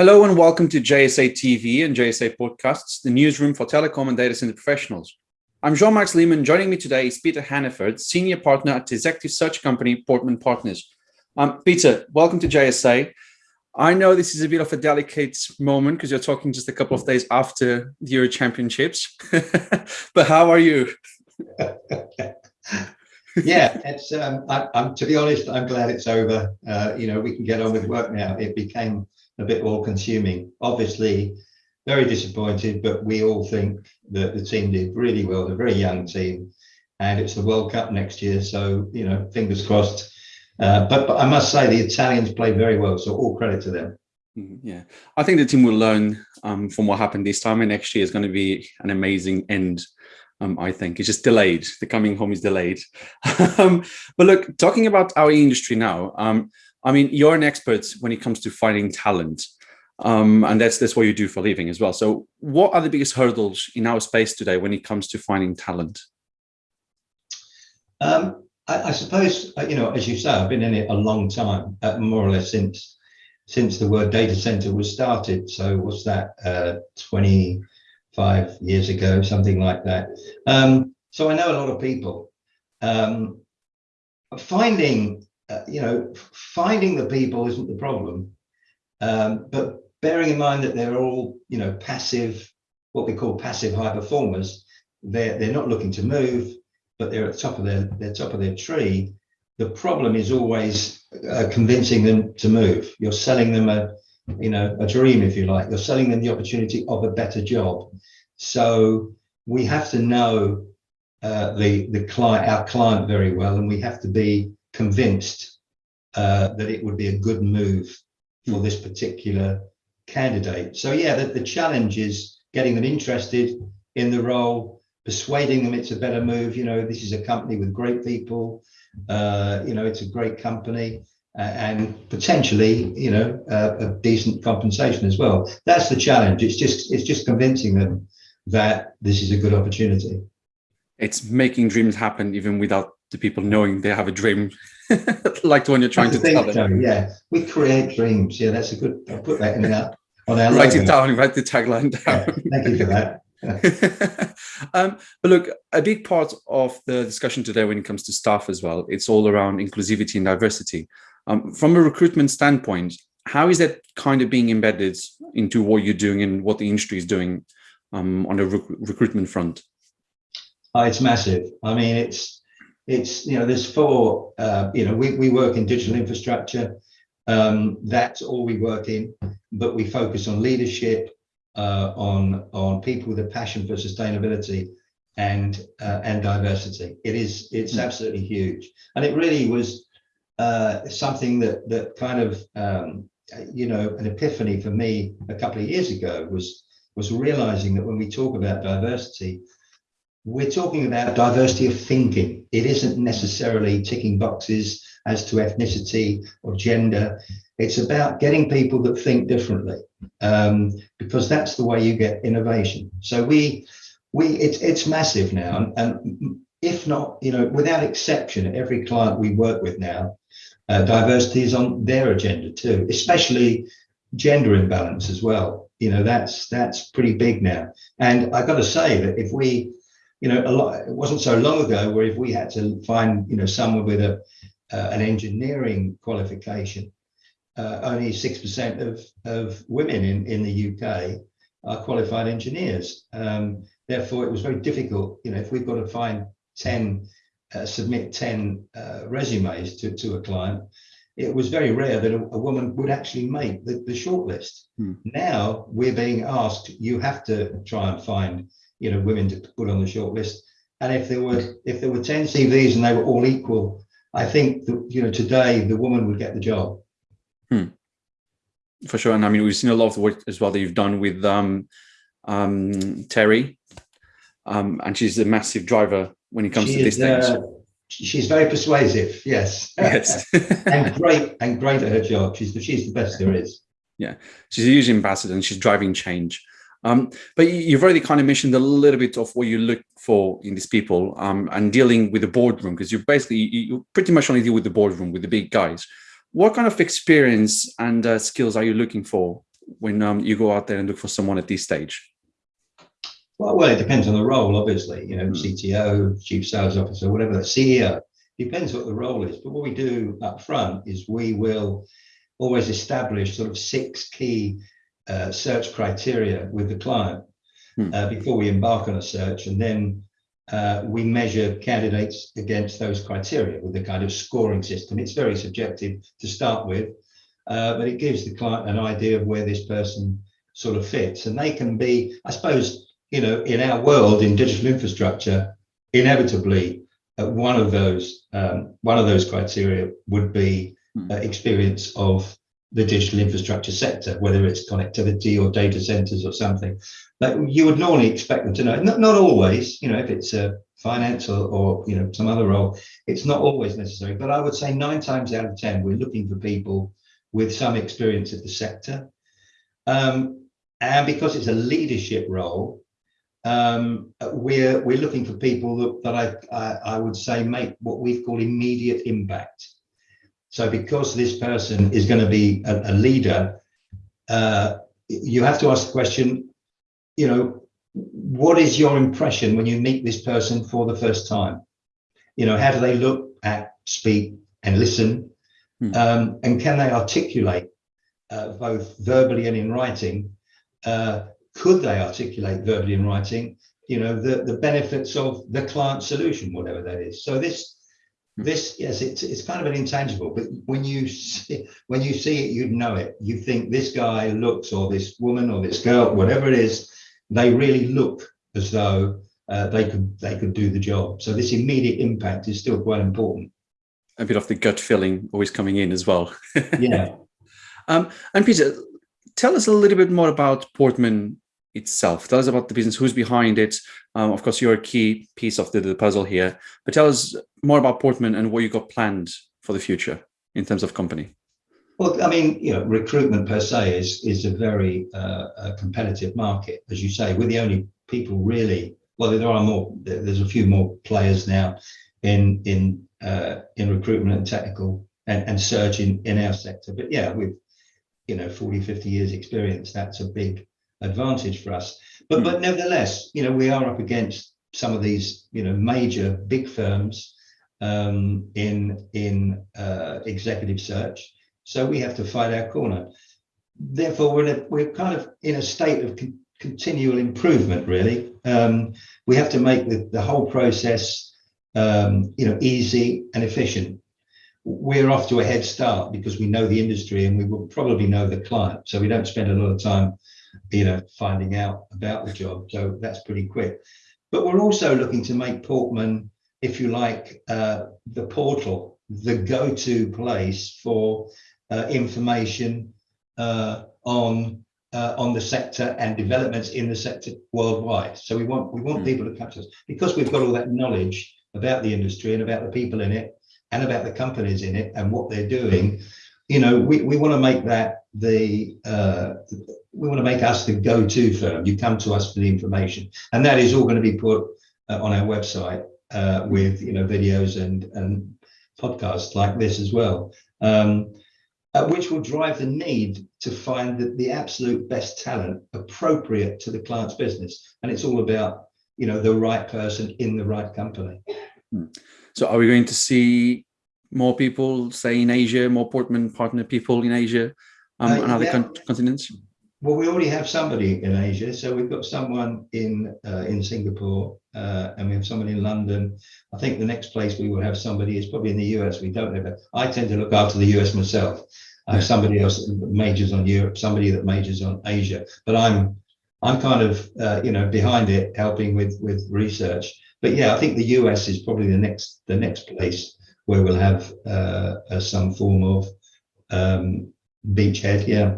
Hello and welcome to JSA TV and JSA Podcasts, the newsroom for telecom and data center professionals. I'm Jean-Max Lehman. Joining me today is Peter Hannaford, Senior Partner at the executive search company Portman Partners. Um, Peter, welcome to JSA. I know this is a bit of a delicate moment because you're talking just a couple of days after the Euro Championships, but how are you? yeah, it's. Um, I, am to be honest, I'm glad it's over. Uh, you know, we can get on with work now. It became a bit all consuming. Obviously, very disappointed, but we all think that the team did really well. They're a very young team, and it's the World Cup next year. So, you know, fingers crossed. Uh, but, but I must say, the Italians played very well. So, all credit to them. Mm-hmm, yeah, I think the team will learn um, from what happened this time, and next year is going to be an amazing end. Um, I think it's just delayed. The coming home is delayed. um, but look, talking about our industry now, um, I mean, you're an expert when it comes to finding talent. Um, and that's that's what you do for living as well. So what are the biggest hurdles in our space today when it comes to finding talent? Um, I, I, suppose, uh, you know, as you say, I've been in it a long time, uh, more or less since since the word data center was started. So what's that, uh, 25 years ago, something like that. Um, so I know a lot of people. Um, finding uh, you know, finding the people isn't the problem, um, but bearing in mind that they're all, you know, passive, what we call passive high performers, they're, they're not looking to move, but they're at the top of their, their top of their tree. The problem is always uh, convincing them to move. You're selling them a, you know, a dream, if you like. You're selling them the opportunity of a better job. So we have to know uh, the the client, our client, very well, and we have to be convinced uh, that it would be a good move for this particular candidate. So yeah, the, the challenge is getting them interested in the role, persuading them it's a better move. You know, this is a company with great people. Uh, you know, it's a great company. Uh, and potentially, you know, a decent compensation as well. That's the challenge. It's just it's just convincing them that this is a good opportunity. It's making dreams happen even without the people knowing they have a dream like the one you're trying to tell them. So, yeah, we create dreams. Yeah, that's a good. I'll put that in there. On our write logo. it down. Write the tagline down. Yeah, thank you for that. um, but look, a big part of the discussion today when it comes to staff as well, it's all around inclusivity and diversity. Um, from a recruitment standpoint, how is that kind of being embedded into what you're doing and what the industry is doing um, on the rec recruitment front? Oh, it's massive. I mean, it's it's you know there's four uh, you know we, we work in digital infrastructure. Um, that's all we work in but we focus on leadership uh, on on people with a passion for sustainability and uh, and diversity. It is it's mm. absolutely huge. And it really was uh, something that that kind of um, you know an epiphany for me a couple of years ago was was realizing that when we talk about diversity we're talking about diversity of thinking. It isn't necessarily ticking boxes as to ethnicity or gender. It's about getting people that think differently, um, because that's the way you get innovation. So we, we, it's it's massive now, and, and if not, you know, without exception, every client we work with now, uh, diversity is on their agenda too, especially gender imbalance as well. You know, that's that's pretty big now. And I've got to say that if we you know, a lot, it wasn't so long ago where if we had to find, you know, someone with a, uh, an engineering qualification, uh, only 6% of, of women in, in the UK are qualified engineers. Um, therefore, it was very difficult, you know, if we've got to find 10, uh, submit 10 uh, resumes to, to a client, it was very rare that a, a woman would actually make the, the shortlist. Hmm. Now we're being asked, you have to try and find you know women to put on the short list. And if there were if there were 10 CVs and they were all equal, I think that you know today the woman would get the job. Hmm. For sure. And I mean we've seen a lot of the work as well that you've done with um, um, Terry. Um, and she's a massive driver when it comes she to these things. Uh, she's very persuasive, yes. Yes. and great and great at her job. She's the she's the best there is. Yeah. She's a huge ambassador and she's driving change. Um, but you've already kind of mentioned a little bit of what you look for in these people um, and dealing with the boardroom, because you basically, you pretty much only deal with the boardroom, with the big guys. What kind of experience and uh, skills are you looking for when um, you go out there and look for someone at this stage? Well, well, it depends on the role, obviously. You know, mm. CTO, chief sales officer, whatever CEO. Depends what the role is. But what we do up front is we will always establish sort of six key uh, search criteria with the client hmm. uh, before we embark on a search, and then uh, we measure candidates against those criteria with a kind of scoring system. It's very subjective to start with, uh, but it gives the client an idea of where this person sort of fits. And they can be, I suppose, you know, in our world in digital infrastructure, inevitably uh, one of those um, one of those criteria would be hmm. uh, experience of the digital infrastructure sector, whether it's connectivity or data centers or something. But you would normally expect them to know. Not, not always, you know, if it's a finance or, or you know some other role, it's not always necessary. But I would say nine times out of ten, we're looking for people with some experience of the sector. Um, and because it's a leadership role, um, we're we're looking for people that, that I, I, I would say make what we call immediate impact. So because this person is going to be a, a leader, uh, you have to ask the question, you know, what is your impression when you meet this person for the first time? You know, how do they look, at, speak, and listen? Hmm. Um, and can they articulate uh, both verbally and in writing? Uh, could they articulate verbally in writing? You know, the, the benefits of the client solution, whatever that is. So this this yes it's, it's kind of an intangible but when you see when you see it you know it. You think this guy looks or this woman or this girl whatever it is they really look as though uh, they could they could do the job. So this immediate impact is still quite important. A bit of the gut feeling always coming in as well. Yeah. Um, and peter tell us a little bit more about portman itself. Tell us about the business, who's behind it. Um, of course, you're a key piece of the, the, puzzle here, but tell us more about Portman and what you got planned for the future in terms of company. Well, I mean, you know, recruitment per se is is a very uh, a competitive market, as you say. We're the only people really. Well, there are more. There's a few more players now in in uh, in recruitment and technical and, and search in, in our sector. But yeah, with you know 40, 50 years experience, that's a big advantage for us. But mm. but nevertheless, you know, we are up against some of these, you know, major big firms um, in in uh, executive search. So we have to fight our corner. Therefore, we're a, we're kind of in a state of con continual improvement. Really, um, we have to make the, the whole process, um, you know, easy and efficient. We're off to a head start because we know the industry and we will probably know the client. So we don't spend a lot of time you know, finding out about the job. So that's pretty quick. But we're also looking to make Portman, if you like, uh, the portal, the go-to place for uh, information uh, on uh, on the sector and developments in the sector worldwide. So we want we want mm. people to catch us because we've got all that knowledge about the industry and about the people in it and about the companies in it and what they're doing. You know, we, we want to make that the uh, we want to make us the go-to firm. You come to us for the information, and that is all going to be put uh, on our website uh, with you know videos and and podcasts like this as well, um, uh, which will drive the need to find the, the absolute best talent appropriate to the client's business. And it's all about you know the right person in the right company. Hmm. So, are we going to see more people, say in Asia, more Portman partner people in Asia um, uh, and other yeah. continents? Well, we already have somebody in Asia, so we've got someone in uh, in Singapore, uh, and we have someone in London. I think the next place we will have somebody is probably in the US. We don't know, but I tend to look after the US myself. I have somebody else that majors on Europe, somebody that majors on Asia, but I'm I'm kind of uh, you know behind it, helping with with research. But yeah, I think the US is probably the next the next place where we'll have uh, some form of um, beachhead. Yeah.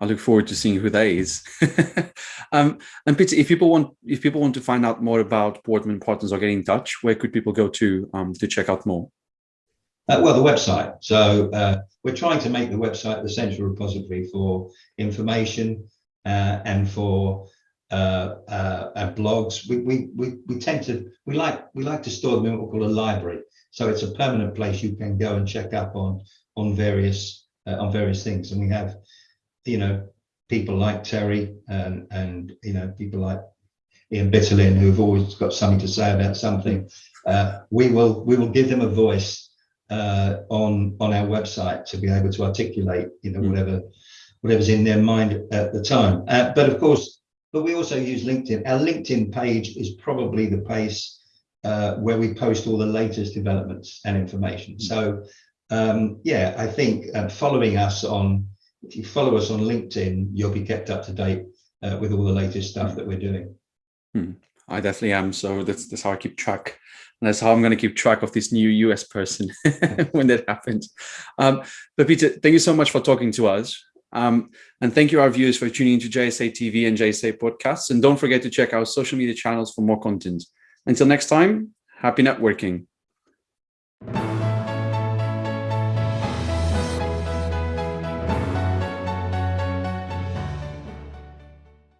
I look forward to seeing who that is. um, and Peter, if people want if people want to find out more about Portman Partners or get in touch, where could people go to um, to check out more? Uh, well, the website. So uh, we're trying to make the website the central repository for information uh, and for uh, uh, blogs. We, we, we, we tend to we like we like to store them in what we call a library. So it's a permanent place you can go and check up on on various uh, on various things, and we have you know, people like Terry and, and you know, people like Ian Bitterlin, who've always got something to say about something, uh, we will we will give them a voice uh, on on our website to be able to articulate, you know, whatever whatever's in their mind at the time. Uh, but of course, but we also use LinkedIn. Our LinkedIn page is probably the place uh, where we post all the latest developments and information. So um, yeah, I think uh, following us on, if you follow us on LinkedIn, you'll be kept up to date uh, with all the latest stuff that we're doing. Hmm. I definitely am. So that's, that's how I keep track. And that's how I'm going to keep track of this new US person when that happens. Um, but Peter, thank you so much for talking to us. Um, and thank you, our viewers, for tuning into JSA TV and JSA podcasts. And don't forget to check our social media channels for more content. Until next time, happy networking.